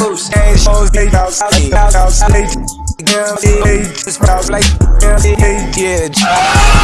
boost. Yeah, yeah, yeah.